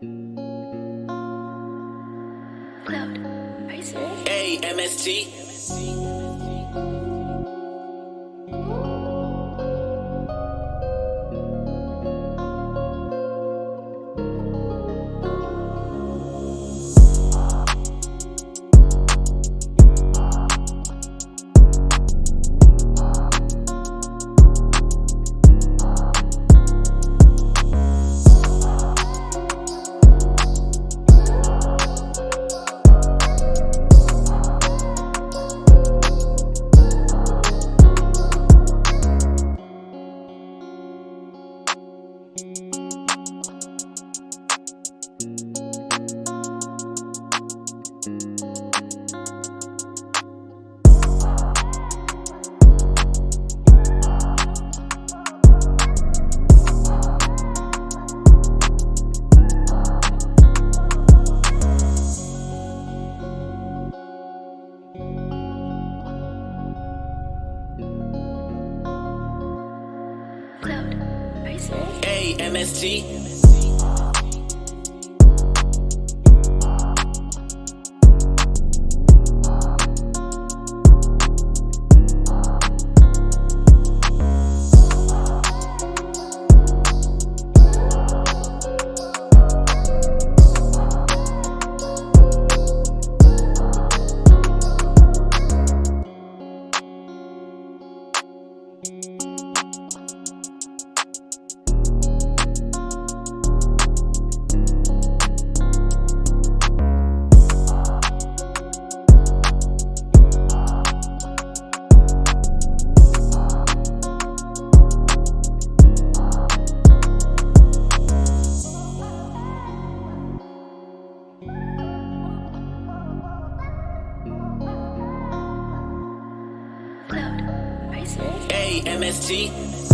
Cloud, are you serious? Hey, MST. Hey, MST. Hey, MST.